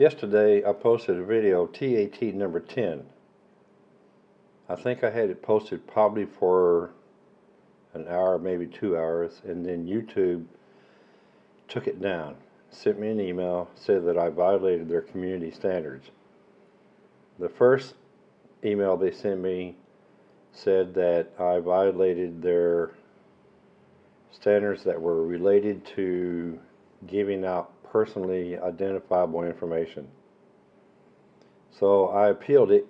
Yesterday I posted a video TAT number 10. I think I had it posted probably for an hour, maybe two hours, and then YouTube took it down, sent me an email, said that I violated their community standards. The first email they sent me said that I violated their standards that were related to giving out personally identifiable information. So I appealed it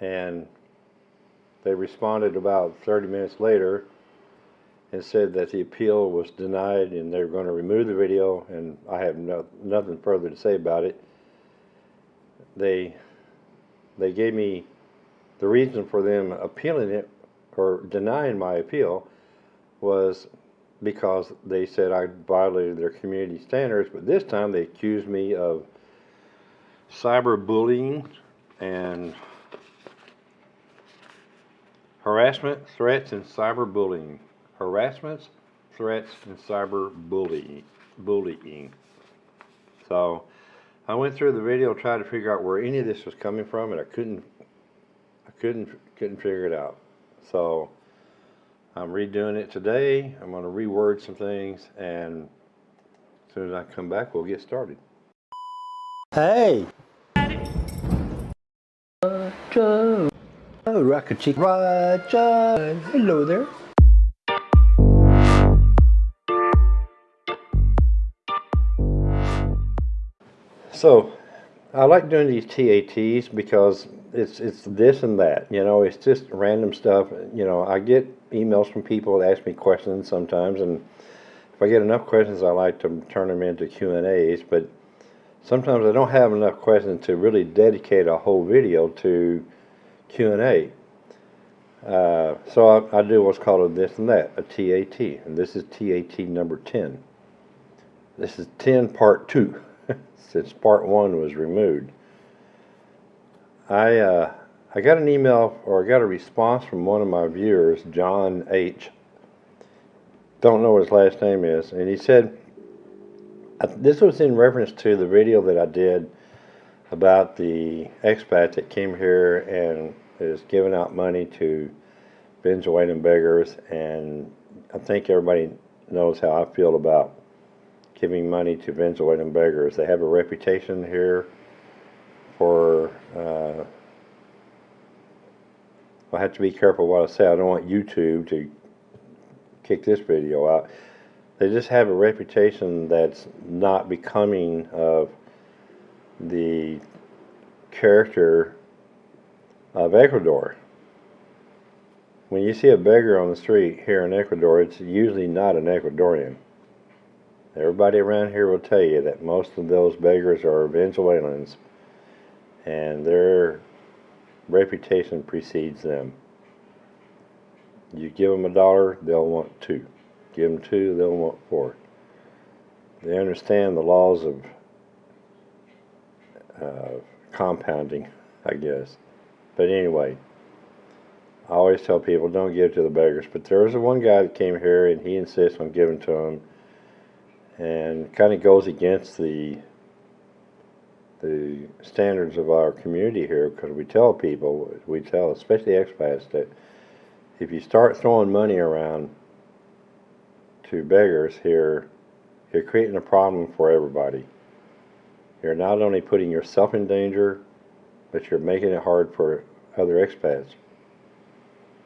and they responded about 30 minutes later and said that the appeal was denied and they were going to remove the video and I have no, nothing further to say about it. They they gave me the reason for them appealing it or denying my appeal was because they said I violated their community standards, but this time they accused me of cyberbullying and harassment, threats, and cyberbullying. Harassments, threats, and cyberbullying. Bullying. So I went through the video, tried to figure out where any of this was coming from, and I couldn't. I couldn't couldn't figure it out. So I'm redoing it today. I'm going to reword some things, and as soon as I come back, we'll get started. Hey! Roger! Oh, Rocket Chick Roger! Hello there! So, I like doing these TATs because it's it's this and that. You know, it's just random stuff. You know, I get emails from people that ask me questions sometimes, and if I get enough questions, I like to turn them into Q and A's. But sometimes I don't have enough questions to really dedicate a whole video to Q and A. Uh, so I, I do what's called a this and that, a TAT, and this is TAT number 10. This is 10 part 2, since part 1 was removed. I, uh, I got an email, or I got a response from one of my viewers, John H. Don't know what his last name is, and he said, this was in reference to the video that I did about the expat that came here and is giving out money to Venezuelan beggars, and I think everybody knows how I feel about giving money to Venezuelan beggars. They have a reputation here for. Uh, I have to be careful what I say. I don't want YouTube to kick this video out. They just have a reputation that's not becoming of the character of Ecuador. When you see a beggar on the street here in Ecuador, it's usually not an Ecuadorian. Everybody around here will tell you that most of those beggars are Venezuelans and their reputation precedes them. You give them a dollar, they'll want two. Give them two, they'll want four. They understand the laws of uh, compounding, I guess. But anyway, I always tell people don't give to the beggars. But there was one guy that came here and he insists on giving to them, and kind of goes against the the standards of our community here because we tell people, we tell especially expats that if you start throwing money around to beggars here, you're creating a problem for everybody. You're not only putting yourself in danger, but you're making it hard for other expats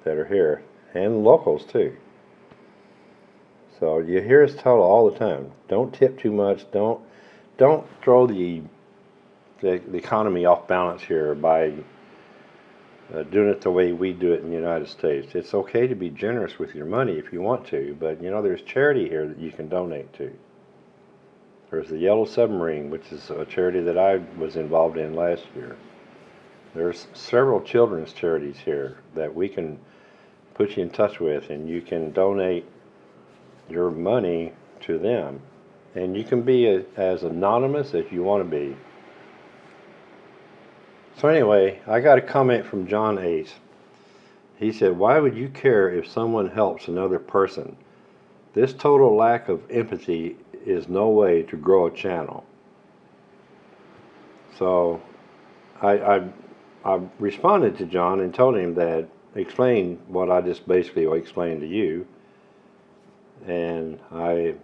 that are here and locals too. So you hear us tell all the time, don't tip too much, don't don't throw the the, the economy off balance here by uh, doing it the way we do it in the United States. It's okay to be generous with your money if you want to, but you know there's charity here that you can donate to. There's the Yellow Submarine, which is a charity that I was involved in last year. There's several children's charities here that we can put you in touch with, and you can donate your money to them. And you can be a, as anonymous as you want to be. So anyway, I got a comment from John H. He said, why would you care if someone helps another person? This total lack of empathy is no way to grow a channel. So I, I, I responded to John and told him that, explained what I just basically explained to you. And I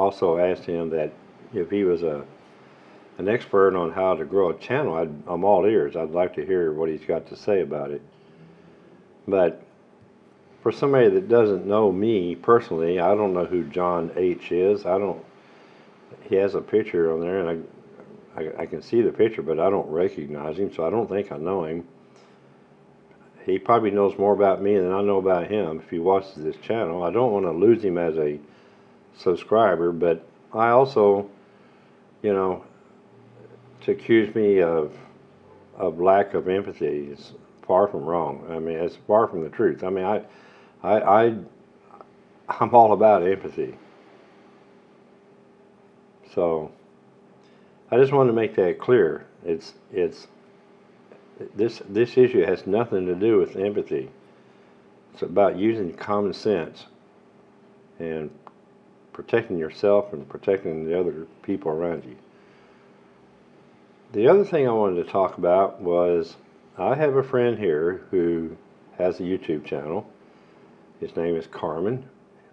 also asked him that if he was a an expert on how to grow a channel, I'd, I'm all ears. I'd like to hear what he's got to say about it. But for somebody that doesn't know me personally, I don't know who John H is. I don't. He has a picture on there, and I, I, I can see the picture, but I don't recognize him, so I don't think I know him. He probably knows more about me than I know about him if he watches this channel. I don't want to lose him as a subscriber, but I also, you know, to accuse me of of lack of empathy is far from wrong. I mean, it's far from the truth. I mean, I, I, I I'm all about empathy. So, I just wanted to make that clear. It's it's this this issue has nothing to do with empathy. It's about using common sense and protecting yourself and protecting the other people around you. The other thing I wanted to talk about was I have a friend here who has a YouTube channel. His name is Carmen.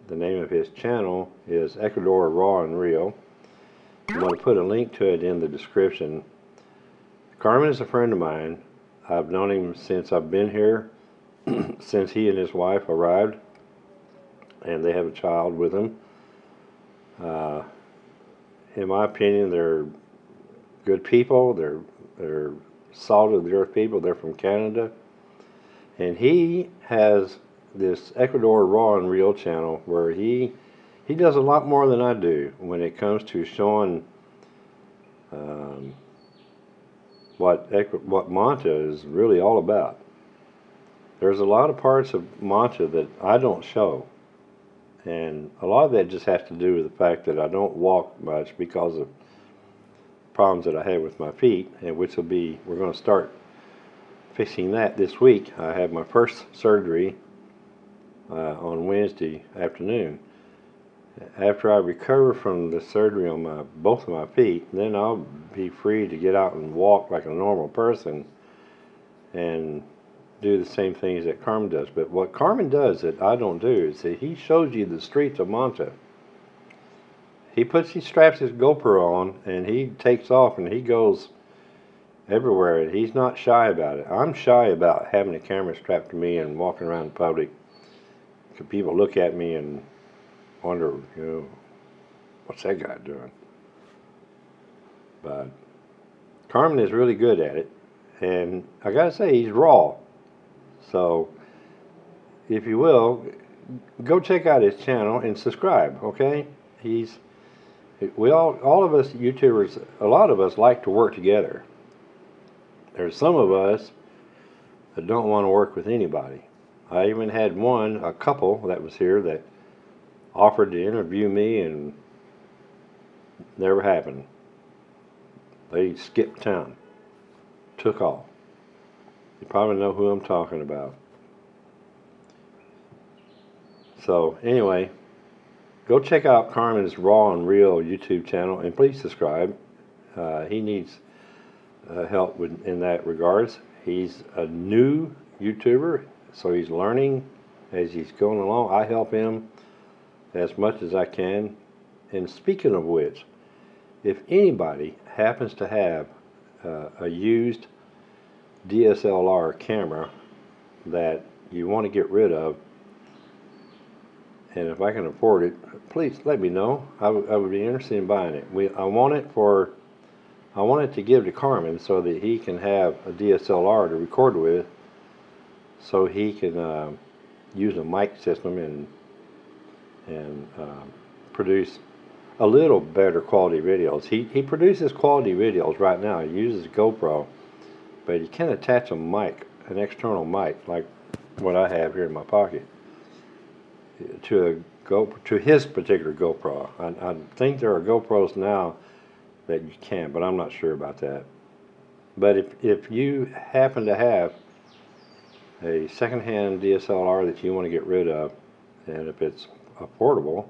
The name of his channel is Ecuador Raw and Real. I'm going to put a link to it in the description. Carmen is a friend of mine. I've known him since I've been here, since he and his wife arrived, and they have a child with them. Uh, in my opinion, they're good people. They're they're salt of the earth people. They're from Canada, and he has this Ecuador Raw and Real channel where he he does a lot more than I do when it comes to showing um, what what Manta is really all about. There's a lot of parts of Manta that I don't show, and a lot of that just has to do with the fact that I don't walk much because of problems that I have with my feet, and which will be we're going to start fixing that this week. I have my first surgery uh, on Wednesday afternoon. After I recover from the surgery on my both of my feet, then I'll be free to get out and walk like a normal person and do the same things that Carmen does. But what Carmen does that I don't do is that he shows you the streets of Manta. He puts he straps his GoPro on and he takes off and he goes everywhere and he's not shy about it. I'm shy about having a camera strapped to me and walking around in public. 'Cause People look at me and wonder, you know, what's that guy doing? But Carmen is really good at it, and I gotta say he's raw. So, if you will, go check out his channel and subscribe. Okay, he's we all all of us YouTubers, a lot of us like to work together. There's some of us that don't want to work with anybody. I even had one, a couple that was here that offered to interview me and never happened. They skipped town, took off. You probably know who I'm talking about. So anyway, go check out Carmen's Raw and Real YouTube channel and please subscribe. Uh, he needs uh, help with, in that regards. He's a new YouTuber, so he's learning as he's going along. I help him as much as I can. And speaking of which, if anybody happens to have uh, a used DSLR camera that you want to get rid of, and if I can afford it, please let me know. I would be interested in buying it. We, I want it for, I want it to give to Carmen so that he can have a DSLR to record with, so he can uh, use a mic system and and um, produce a little better quality videos. He, he produces quality videos right now. He uses GoPro, but you can attach a mic, an external mic, like what I have here in my pocket, to a Go to his particular GoPro. I, I think there are GoPros now that you can, but I'm not sure about that. But if if you happen to have a secondhand DSLR that you want to get rid of, and if it's affordable,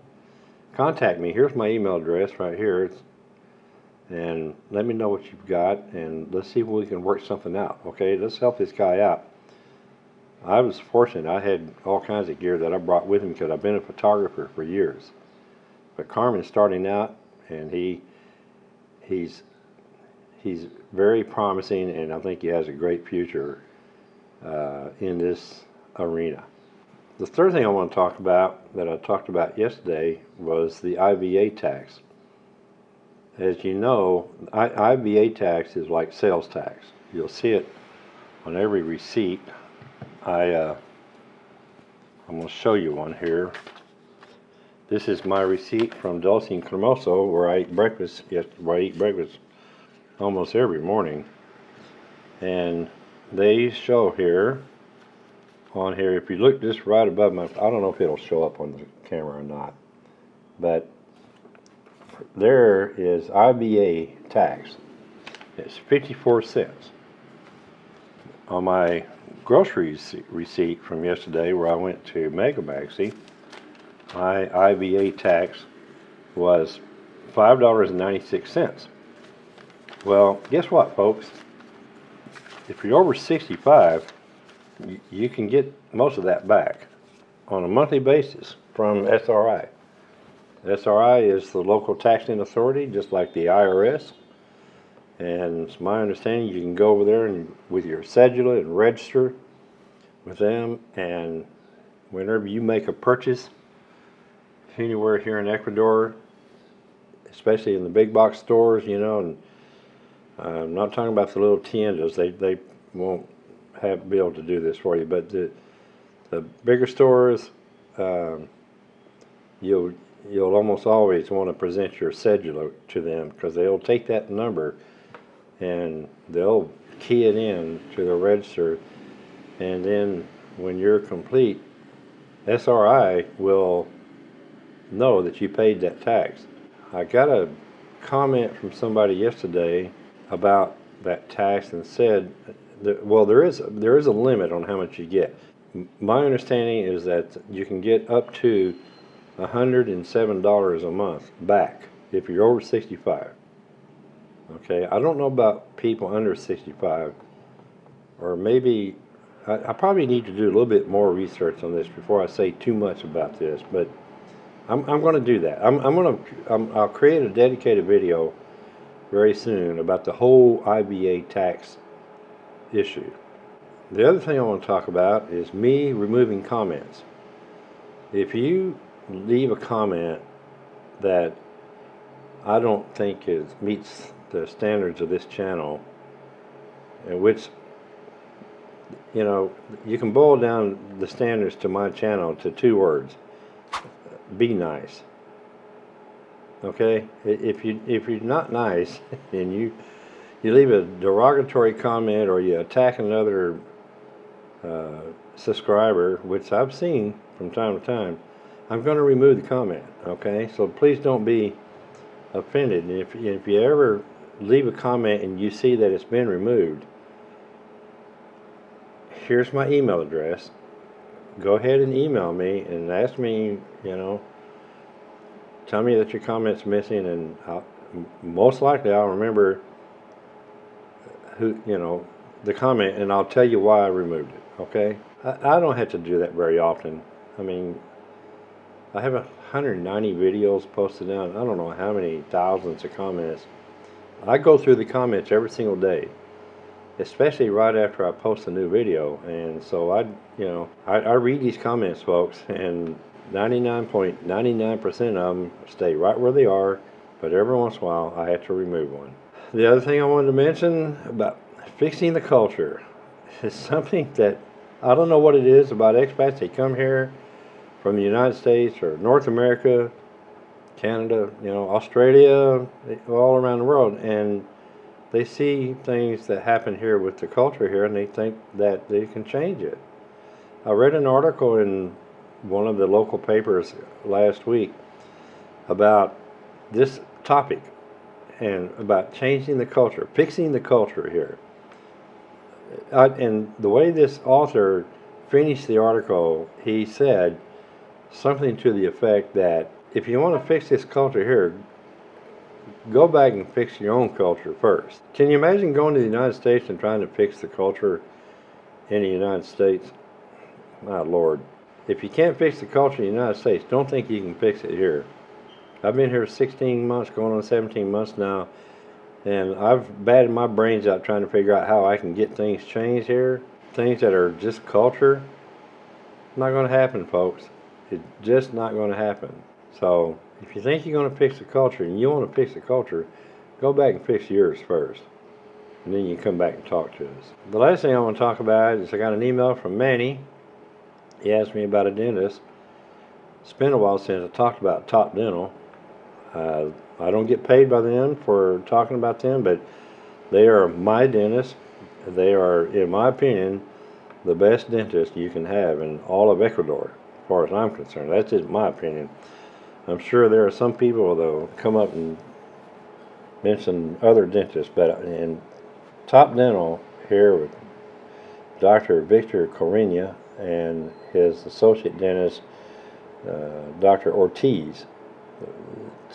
contact me. Here's my email address right here. It's and let me know what you've got, and let's see if we can work something out. Okay, let's help this guy out. I was fortunate; I had all kinds of gear that I brought with me because I've been a photographer for years. But Carmen's starting out, and he he's he's very promising, and I think he has a great future uh, in this arena. The third thing I want to talk about that I talked about yesterday was the IVA tax. As you know, I, IVA tax is like sales tax. You'll see it on every receipt. I uh, I'm going to show you one here. This is my receipt from Dulce and Cremoso where I eat breakfast. Yes, where I eat breakfast almost every morning. And they show here on here if you look just right above my I don't know if it'll show up on the camera or not but there is IVA tax. It's 54 cents. On my groceries receipt from yesterday where I went to Mega Maxi my IVA tax was $5.96 well guess what folks? If you're over 65 you, you can get most of that back on a monthly basis from SRI. SRI is the local taxing authority, just like the IRS. And it's my understanding you can go over there and with your cedula and register with them. And whenever you make a purchase anywhere here in Ecuador, especially in the big box stores, you know, and I'm not talking about the little tiendas. They they won't have be able to do this for you, but the the bigger stores, um, you'll you'll almost always want to present your cedula to them because they'll take that number and they'll key it in to the register, and then when you're complete, SRI will know that you paid that tax. I got a comment from somebody yesterday about that tax and said the, well, there is there is a limit on how much you get. My understanding is that you can get up to hundred and seven dollars a month back if you're over 65. Okay, I don't know about people under 65, or maybe I, I probably need to do a little bit more research on this before I say too much about this. But I'm, I'm going to do that. I'm, I'm going to I'll create a dedicated video very soon about the whole IVA tax issue. The other thing I want to talk about is me removing comments. If you leave a comment that I don't think is meets the standards of this channel, in which you know you can boil down the standards to my channel to two words: be nice. Okay, if you if you're not nice and you you leave a derogatory comment or you attack another uh, subscriber, which I've seen from time to time, I'm going to remove the comment. Okay, so please don't be offended. And if if you ever leave a comment and you see that it's been removed, here's my email address. Go ahead and email me and ask me, you know, tell me that your comment's missing, and I'll, most likely I'll remember who, you know, the comment, and I'll tell you why I removed it. Okay, I, I don't have to do that very often. I mean, I have 190 videos posted down. I don't know how many thousands of comments. I go through the comments every single day, especially right after I post a new video. And so I, you know, I, I read these comments, folks, and 99.99% of them stay right where they are. But every once in a while, I have to remove one. The other thing I wanted to mention about fixing the culture is something that I don't know what it is about expats. They come here from the United States or North America, Canada, you know, Australia, all around the world, and they see things that happen here with the culture here, and they think that they can change it. I read an article in one of the local papers last week about this topic and about changing the culture, fixing the culture here. I, and the way this author finished the article, he said something to the effect that if you want to fix this culture here, go back and fix your own culture first. Can you imagine going to the United States and trying to fix the culture in the United States? My lord. If you can't fix the culture in the United States, don't think you can fix it here. I've been here 16 months, going on 17 months now, and I've batted my brains out trying to figure out how I can get things changed here. Things that are just culture. Not going to happen, folks. It's just not going to happen. So, if you think you're going to fix the culture and you want to fix the culture, go back and fix yours first. And then you come back and talk to us. The last thing I want to talk about is I got an email from Manny. He asked me about a dentist. It's been a while since I talked about Top Dental. Uh, I don't get paid by them for talking about them, but they are my dentist. They are, in my opinion, the best dentist you can have in all of Ecuador, far as I'm concerned. That's just my opinion. I'm sure there are some people that'll come up and mention other dentists, but in Top Dental here with Dr. Victor Corina and his associate dentist, uh, Dr. Ortiz.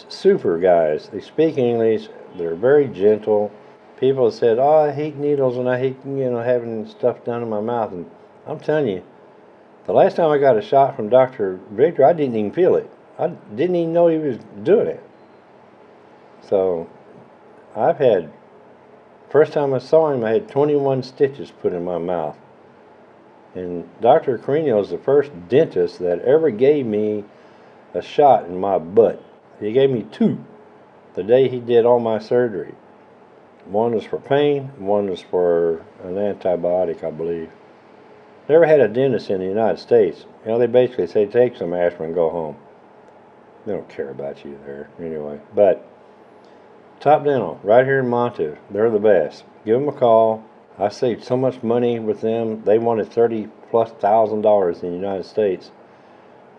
Super guys. They speak English. They're very gentle. People said, "Oh, I hate needles and I hate you know having stuff done in my mouth." And I'm telling you, the last time I got a shot from Dr. Victor, I didn't even feel it. I didn't even know he was doing it. So, I've had first time I saw him, I had 21 stitches put in my mouth. And Dr. Carino is the first dentist that ever gave me a shot in my butt. He gave me two the day he did all my surgery. One was for pain, one was for an antibiotic, I believe. Never had a dentist in the United States. You know, they basically say take some aspirin and go home. They don't care about you there anyway. But Top Dental, right here in Manta, they're the best. Give them a call. I saved so much money with them. They wanted thirty plus thousand dollars in the United States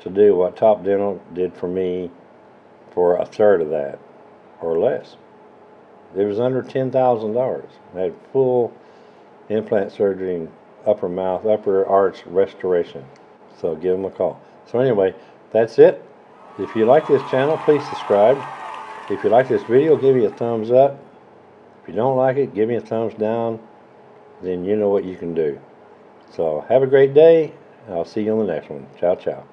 to do what Top Dental did for me for a third of that or less. It was under ten thousand dollars. I had full implant surgery and upper mouth, upper arch restoration. So give them a call. So anyway, that's it. If you like this channel, please subscribe. If you like this video, give me a thumbs up. If you don't like it, give me a thumbs down. Then you know what you can do. So have a great day. I'll see you on the next one. Ciao, ciao.